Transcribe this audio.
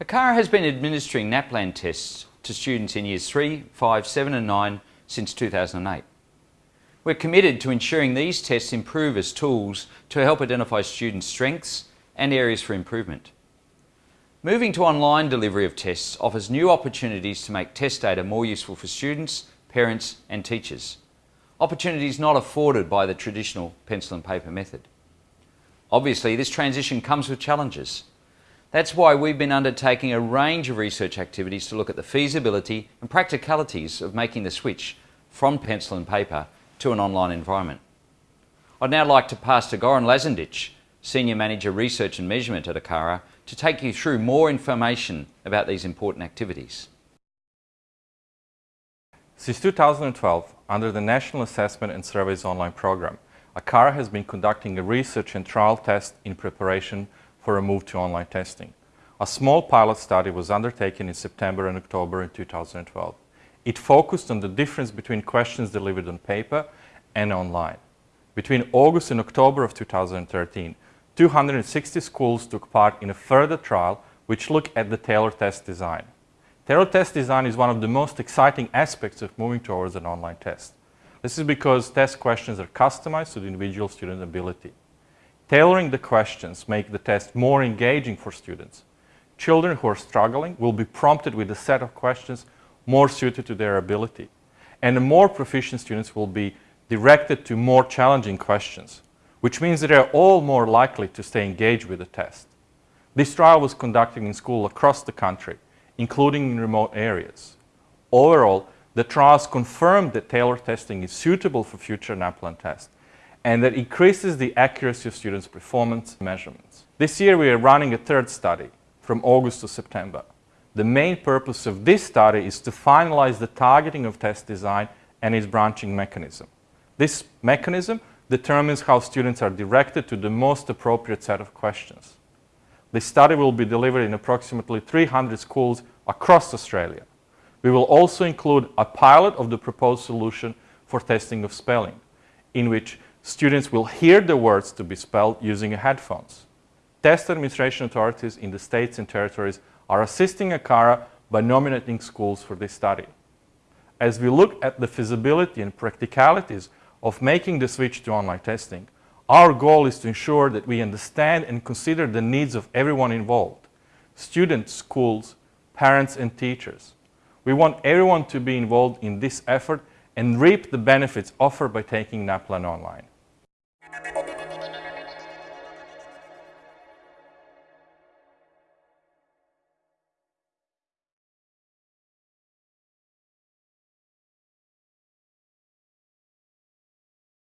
ACARA has been administering NAPLAN tests to students in years 3, 5, 7 and 9 since 2008. We're committed to ensuring these tests improve as tools to help identify students' strengths and areas for improvement. Moving to online delivery of tests offers new opportunities to make test data more useful for students, parents and teachers. Opportunities not afforded by the traditional pencil and paper method. Obviously, this transition comes with challenges. That's why we've been undertaking a range of research activities to look at the feasibility and practicalities of making the switch from pencil and paper to an online environment. I'd now like to pass to Goran Lazendic, Senior Manager Research and Measurement at ACARA, to take you through more information about these important activities. Since 2012, under the National Assessment and Surveys Online program, ACARA has been conducting a research and trial test in preparation for a move to online testing. A small pilot study was undertaken in September and October in 2012. It focused on the difference between questions delivered on paper and online. Between August and October of 2013, 260 schools took part in a further trial which looked at the tailored test design. Tailored test design is one of the most exciting aspects of moving towards an online test. This is because test questions are customized to the individual student's ability. Tailoring the questions make the test more engaging for students. Children who are struggling will be prompted with a set of questions more suited to their ability. And the more proficient students will be directed to more challenging questions, which means that they are all more likely to stay engaged with the test. This trial was conducted in schools across the country, including in remote areas. Overall, the trials confirmed that tailored testing is suitable for future NAPLAN tests and that increases the accuracy of students' performance measurements. This year we are running a third study from August to September. The main purpose of this study is to finalize the targeting of test design and its branching mechanism. This mechanism determines how students are directed to the most appropriate set of questions. This study will be delivered in approximately 300 schools across Australia. We will also include a pilot of the proposed solution for testing of spelling, in which students will hear the words to be spelled using headphones. Test administration authorities in the states and territories are assisting ACARA by nominating schools for this study. As we look at the feasibility and practicalities of making the switch to online testing, our goal is to ensure that we understand and consider the needs of everyone involved, students, schools, parents and teachers. We want everyone to be involved in this effort and reap the benefits offered by taking NAPLAN online.